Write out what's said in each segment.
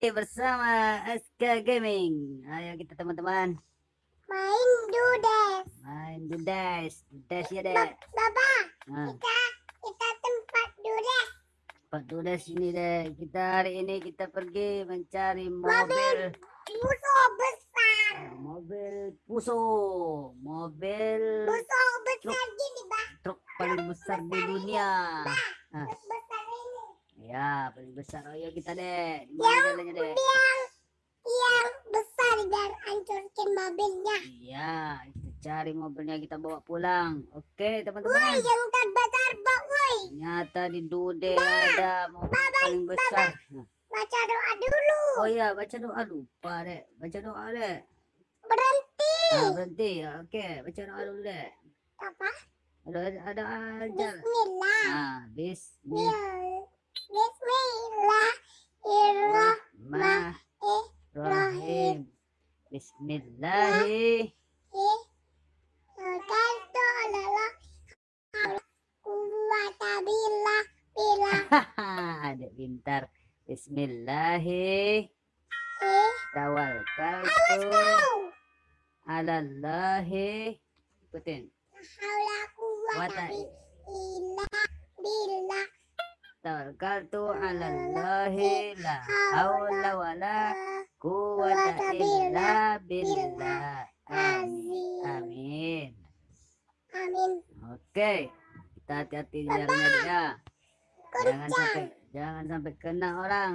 bersama SK Gaming. Ayo kita teman-teman Main dudes. main Dudes. Dudes ya dek. Baba, Nah, kita kita tempat dudes. Pak Dudes ini dek. Kita hari ini kita pergi mencari mobil Musuh besar. mobil puso, mobil Musuh besar gini, Bah. truk paling besar di dunia. Nah, Besar ini. ya paling besar. Ayo kita dek? Yang yang besar dan hancurkan mobilnya. Iya, kita cari mobilnya kita bawa pulang. Oke Woi, teman-teman. yang terbesar, woi. Ternyata di Dude ada mobil paling besar. Nah, Baca doa dulu. Oh iya, baca doa lupa dek. Baca doa dek. Berhenti. Ah, berhenti. Oke, baca doa dulu dek. Apa? Ada ada aja. Bismillah. Ah, bismillah. Bismillah. Adik pintar. Bismillah. Tawakkaltu. Alallah. Ikutin. Tawakkaltu alallahi la haula wala quwwata illa billah. Amin. Amin. amin Oke. Kita hati-hati ya. Jangan sampai jangan sampai kena orang.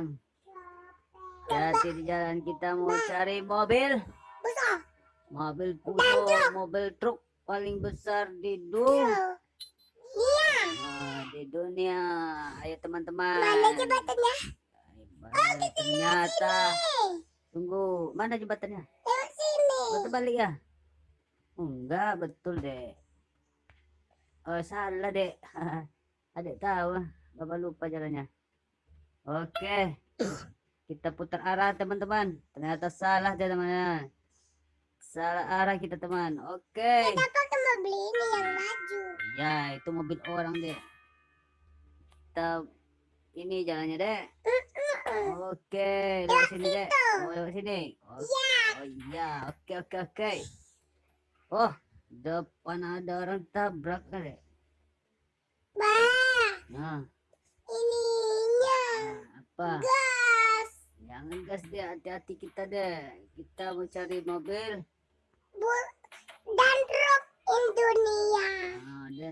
Hati di jalan kita mau cari mobil, besar mobil puso, mobil truk paling besar di dunia. iya di dunia. Ayo teman-teman. mana jebatannya Balik, ternyata eh tunggu mana jembatannya? lewat sini Betul balik ya? Oh, enggak betul dek. Oh salah dek. Adek tahu, bapak lupa jalannya. Oke, kita putar arah teman-teman. Ternyata salah teman-teman. Salah arah kita teman. Oke. kenapa kamu beli ini yang maju Ya itu mobil orang dek. Kita ini jalannya dek. Oke, lewat sini dek. Oh, lewat sini. Oh, oh iya, oke oke oke. Oh, depan ada orang tabrak dek. bah Nah, ininya nah, apa? gas Jangan gas dek, hati-hati kita dek. Kita mau cari mobil. Bu-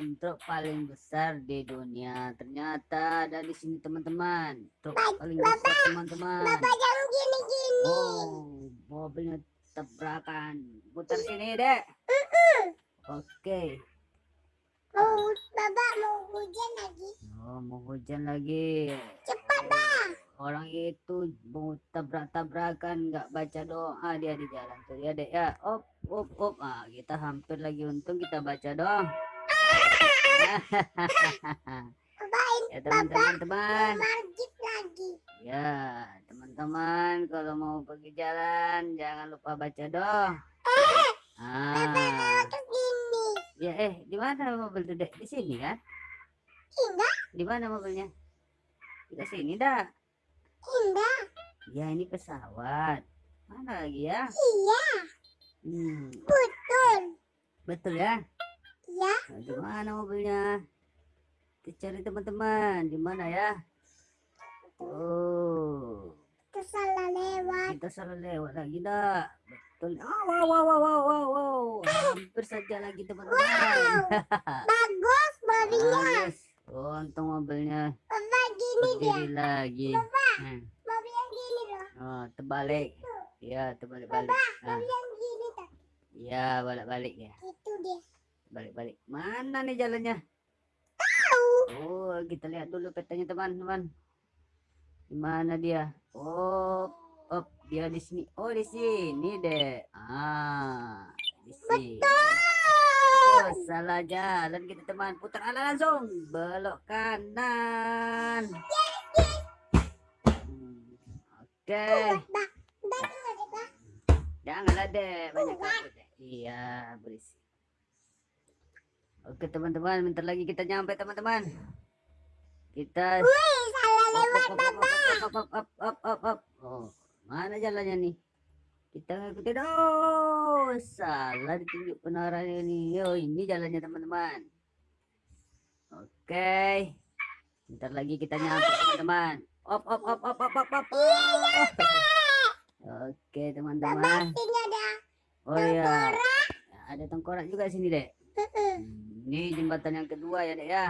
dan truk paling besar di dunia. Ternyata ada di sini teman-teman. Truk Ba- paling besar teman-teman. bapak yang gini-gini Oh, mobilnya tabrakan. Putar sini, Dek. Oke. mau bapak mau hujan lagi Oh, mau hujan lagi. cepat bah Orang itu mau tabrak-tabrakan, nggak baca doa dia di jalan tuh ya, Dek ya. Op, op, op. Ah, kita hampir lagi untung kita baca doa. Ya, teman-teman, teman. lagi Ya, teman-teman, kalau mau pergi jalan jangan lupa baca doa. Ah. terus gini Ya eh, di mana mobil itu dek? Di sini kan? indah Di mana mobilnya? Di sini dah. indah Ya ini pesawat. Mana lagi ya? iya Hmm, betul betul ya. Ya Nah, di mana mobilnya? Kita cari teman-teman. Di mana ya? Oh, terus salah lewat kita salah lewat lagi dah. Betul. Oh, wow, wow, wow, wow, wow, wow. Hampir saja lagi teman-teman. bagus mobilnya Bagus. Oh, untung mobilnya bapak gini dia berdiri lagi. Hmm. mobil yang gini loh Oh, terbalik. Ya, terbalik-balik. Ah, mobil yang gini tuh ya, balik-balik ya. itu dia Balik-balik. Mana nih jalannya? Oh, kita lihat dulu petanya teman-teman. Di mana dia? Oh, oh, dia di sini. Oh, di sini deh. Ah, di sini. Oh, salah jalan kita teman. Putar arah langsung. Belok kanan. Hmm, Oke. bah Janganlah deh, banyak deh. Iya, berisik. Oke teman-teman, bentar lagi kita nyampe teman-teman. Kita Wih, salah lewat Bapak. Up, up, up, up, up. Oh, mana jalannya nih? Kita ngikutin. Oh, salah ditunjuk penaranya nih. Yo, ini jalannya teman-teman. Oke. Bentar lagi kita nyampe teman-teman. Op, op, op, op, op, op, op. Oke, teman-teman. Oh iya. Ada tengkorak juga sini, Dek. Ini jembatan yang kedua ya, Dek ya.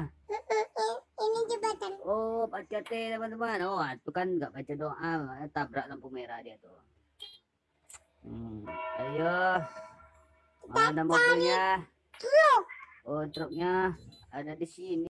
ini jembatan. Oh, hati-hati teman-teman. Oh, itu kan nggak baca doa, tabrak lampu merah dia tuh. Hmm, ayo. Mana mobilnya? Truk. Oh, truknya ada di sini.